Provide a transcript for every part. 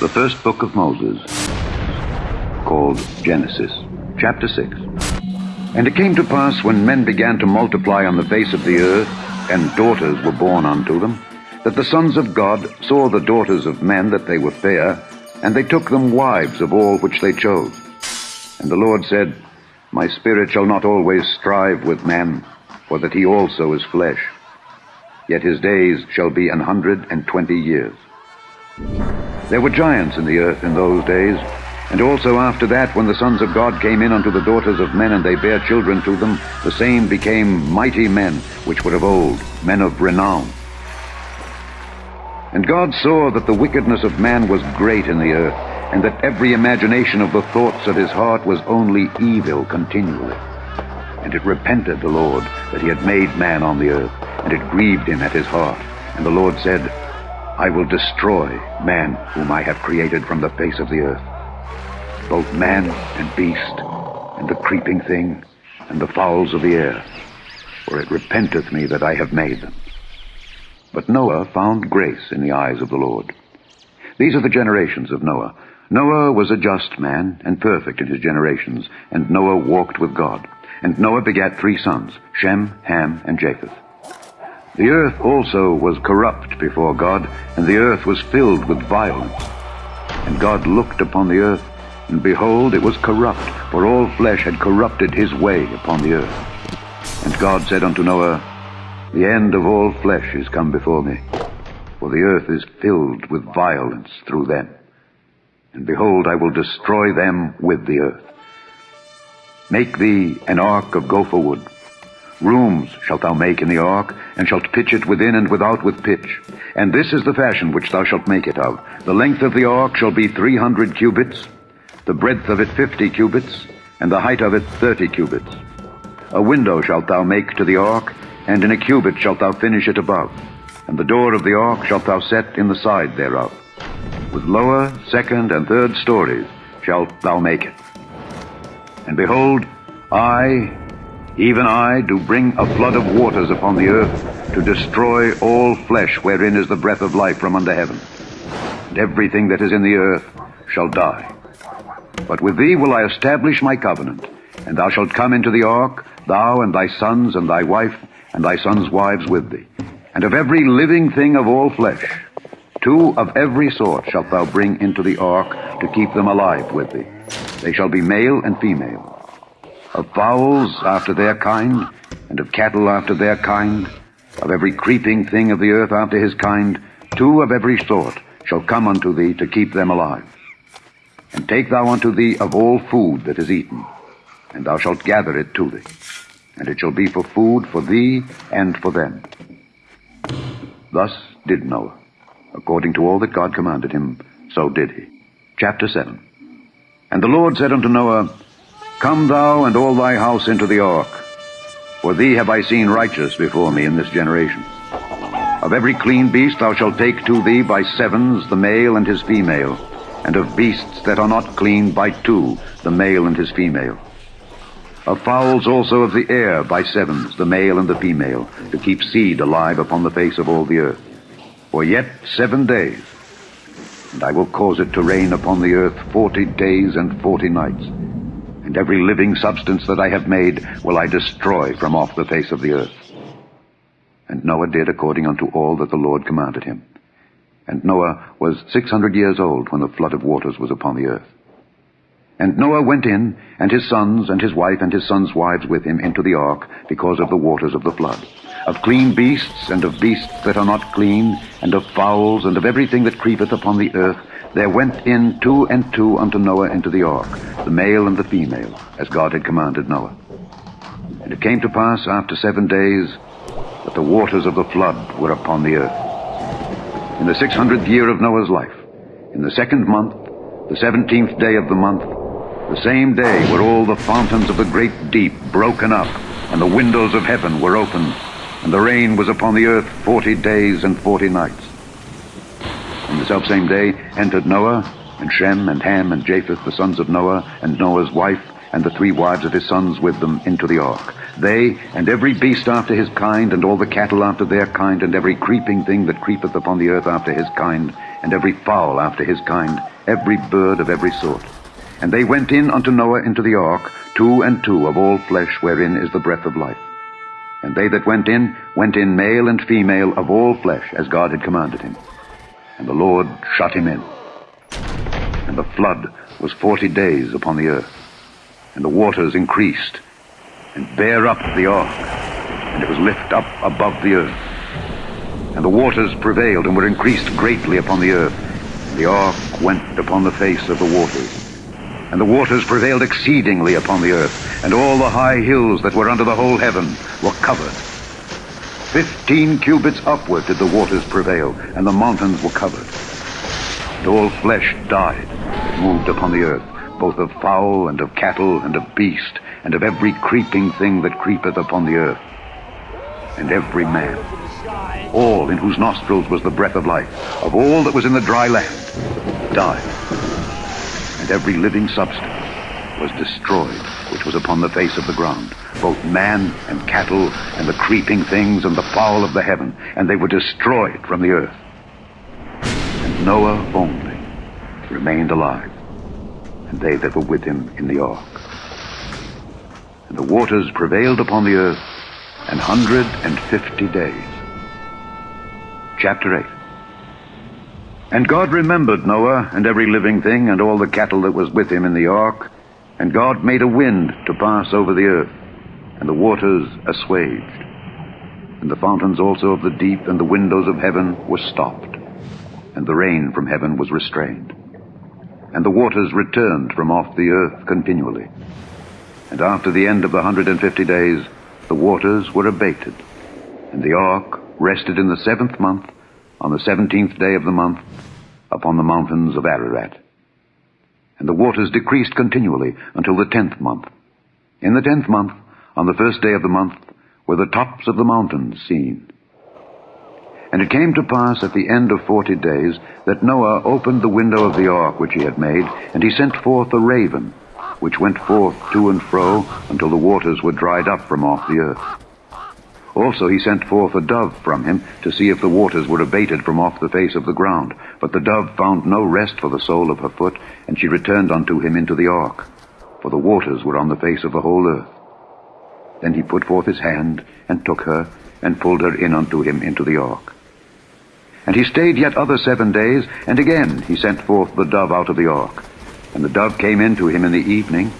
The first book of Moses, called Genesis, chapter 6. And it came to pass when men began to multiply on the face of the earth, and daughters were born unto them, that the sons of God saw the daughters of men that they were fair, and they took them wives of all which they chose. And the Lord said, My spirit shall not always strive with man, for that he also is flesh. Yet his days shall be an hundred and twenty years. There were giants in the earth in those days, and also after that, when the sons of God came in unto the daughters of men, and they bare children to them, the same became mighty men, which were of old, men of renown. And God saw that the wickedness of man was great in the earth, and that every imagination of the thoughts of his heart was only evil continually. And it repented the Lord that he had made man on the earth, and it grieved him at his heart. And the Lord said, I will destroy man whom I have created from the face of the earth, both man and beast, and the creeping thing, and the fowls of the air, for it repenteth me that I have made them. But Noah found grace in the eyes of the Lord. These are the generations of Noah. Noah was a just man and perfect in his generations, and Noah walked with God. And Noah begat three sons, Shem, Ham, and Japheth. The earth also was corrupt before God, and the earth was filled with violence. And God looked upon the earth, and behold, it was corrupt, for all flesh had corrupted his way upon the earth. And God said unto Noah, the end of all flesh is come before me, for the earth is filled with violence through them. And behold, I will destroy them with the earth. Make thee an ark of gopher wood. Rooms shalt thou make in the ark, and shalt pitch it within and without with pitch. And this is the fashion which thou shalt make it of. The length of the ark shall be three hundred cubits, the breadth of it fifty cubits, and the height of it thirty cubits. A window shalt thou make to the ark, and in a cubit shalt thou finish it above, and the door of the ark shalt thou set in the side thereof. With lower, second, and third stories shalt thou make it. And behold, I, even I, do bring a flood of waters upon the earth to destroy all flesh wherein is the breath of life from under heaven. And everything that is in the earth shall die. But with thee will I establish my covenant, and thou shalt come into the ark, thou and thy sons and thy wife, and thy sons' wives with thee. And of every living thing of all flesh, two of every sort shalt thou bring into the ark to keep them alive with thee. They shall be male and female. Of fowls after their kind, and of cattle after their kind, of every creeping thing of the earth after his kind, two of every sort shall come unto thee to keep them alive. And take thou unto thee of all food that is eaten, and thou shalt gather it to thee and it shall be for food for thee and for them. Thus did Noah. According to all that God commanded him, so did he. Chapter 7 And the Lord said unto Noah, Come thou and all thy house into the ark, for thee have I seen righteous before me in this generation. Of every clean beast thou shalt take to thee by sevens the male and his female, and of beasts that are not clean by two the male and his female of fowls also of the air by sevens, the male and the female, to keep seed alive upon the face of all the earth. For yet seven days, and I will cause it to rain upon the earth forty days and forty nights. And every living substance that I have made will I destroy from off the face of the earth. And Noah did according unto all that the Lord commanded him. And Noah was six hundred years old when the flood of waters was upon the earth. And Noah went in, and his sons, and his wife, and his sons' wives with him into the ark, because of the waters of the flood. Of clean beasts, and of beasts that are not clean, and of fowls, and of everything that creepeth upon the earth, there went in two and two unto Noah into the ark, the male and the female, as God had commanded Noah. And it came to pass after seven days that the waters of the flood were upon the earth. In the six hundredth year of Noah's life, in the second month, the seventeenth day of the month, the same day were all the fountains of the great deep broken up, and the windows of heaven were opened, and the rain was upon the earth forty days and forty nights. In the selfsame day entered Noah, and Shem, and Ham, and Japheth, the sons of Noah, and Noah's wife, and the three wives of his sons with them into the ark. they, and every beast after his kind, and all the cattle after their kind, and every creeping thing that creepeth upon the earth after his kind, and every fowl after his kind, every bird of every sort. And they went in unto Noah into the ark, two and two of all flesh wherein is the breath of life. And they that went in, went in male and female of all flesh, as God had commanded him. And the Lord shut him in. And the flood was forty days upon the earth. And the waters increased, and bare up the ark, and it was lift up above the earth. And the waters prevailed, and were increased greatly upon the earth. And the ark went upon the face of the waters. And the waters prevailed exceedingly upon the earth, and all the high hills that were under the whole heaven were covered. Fifteen cubits upward did the waters prevail, and the mountains were covered. And all flesh died moved upon the earth, both of fowl and of cattle and of beast, and of every creeping thing that creepeth upon the earth. And every man, all in whose nostrils was the breath of life, of all that was in the dry land, died and every living substance was destroyed which was upon the face of the ground, both man and cattle, and the creeping things, and the fowl of the heaven, and they were destroyed from the earth. And Noah only remained alive, and they that were with him in the ark. And the waters prevailed upon the earth an hundred and fifty days. Chapter 8 and God remembered Noah and every living thing and all the cattle that was with him in the ark. And God made a wind to pass over the earth, and the waters assuaged. And the fountains also of the deep and the windows of heaven were stopped, and the rain from heaven was restrained. And the waters returned from off the earth continually. And after the end of the hundred and fifty days, the waters were abated. And the ark rested in the seventh month, on the seventeenth day of the month, upon the mountains of Ararat. And the waters decreased continually until the tenth month. In the tenth month, on the first day of the month, were the tops of the mountains seen. And it came to pass at the end of forty days that Noah opened the window of the ark which he had made, and he sent forth a raven, which went forth to and fro until the waters were dried up from off the earth. Also he sent forth a dove from him to see if the waters were abated from off the face of the ground. But the dove found no rest for the sole of her foot, and she returned unto him into the ark, for the waters were on the face of the whole earth. Then he put forth his hand, and took her, and pulled her in unto him into the ark. And he stayed yet other seven days, and again he sent forth the dove out of the ark. And the dove came in to him in the evening,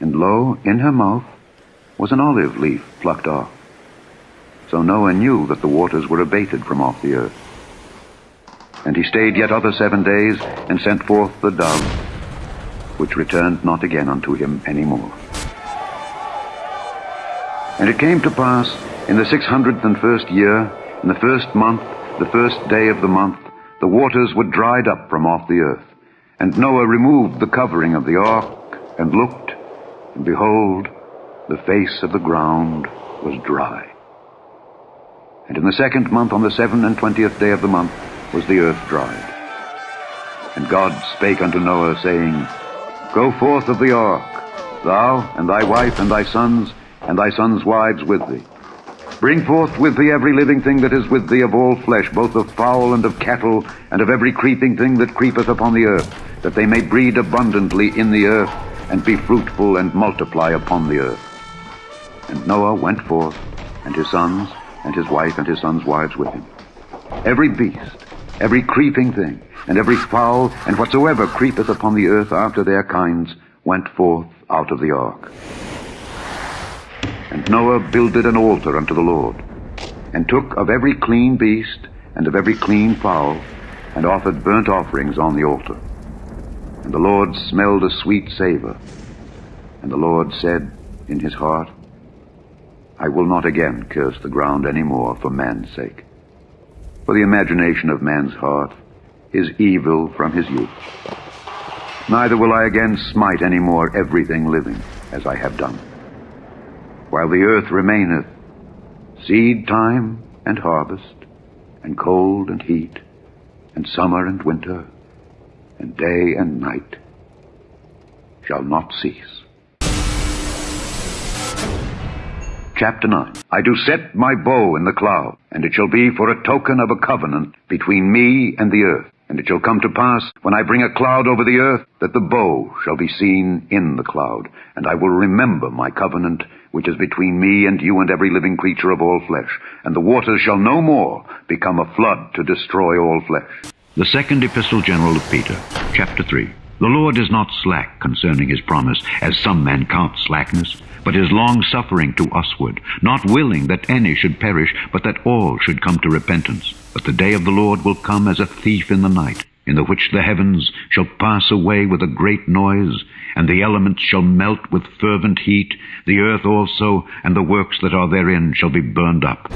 and lo, in her mouth was an olive leaf plucked off. So Noah knew that the waters were abated from off the earth. And he stayed yet other seven days, and sent forth the dove, which returned not again unto him any more. And it came to pass in the six hundredth and first year, in the first month, the first day of the month, the waters were dried up from off the earth. And Noah removed the covering of the ark, and looked, and behold, the face of the ground was dry. And in the second month, on the seven and twentieth day of the month, was the earth dried. And God spake unto Noah, saying, Go forth of the ark, thou and thy wife and thy sons and thy sons' wives with thee. Bring forth with thee every living thing that is with thee of all flesh, both of fowl and of cattle, and of every creeping thing that creepeth upon the earth, that they may breed abundantly in the earth, and be fruitful and multiply upon the earth. And Noah went forth, and his sons, and his wife and his sons' wives with him. Every beast, every creeping thing, and every fowl, and whatsoever creepeth upon the earth after their kinds, went forth out of the ark. And Noah builded an altar unto the Lord, and took of every clean beast, and of every clean fowl, and offered burnt offerings on the altar. And the Lord smelled a sweet savor. And the Lord said in his heart, I will not again curse the ground any more for man's sake. For the imagination of man's heart is evil from his youth. Neither will I again smite any more everything living, as I have done. While the earth remaineth, seed time and harvest, and cold and heat, and summer and winter, and day and night shall not cease. Chapter 9 I do set my bow in the cloud, and it shall be for a token of a covenant between me and the earth. And it shall come to pass, when I bring a cloud over the earth, that the bow shall be seen in the cloud. And I will remember my covenant, which is between me and you and every living creature of all flesh. And the waters shall no more become a flood to destroy all flesh. The second epistle general of Peter, chapter 3. The Lord is not slack concerning his promise, as some men count slackness, but is long-suffering to usward, not willing that any should perish, but that all should come to repentance. But the day of the Lord will come as a thief in the night, in the which the heavens shall pass away with a great noise, and the elements shall melt with fervent heat, the earth also, and the works that are therein shall be burned up.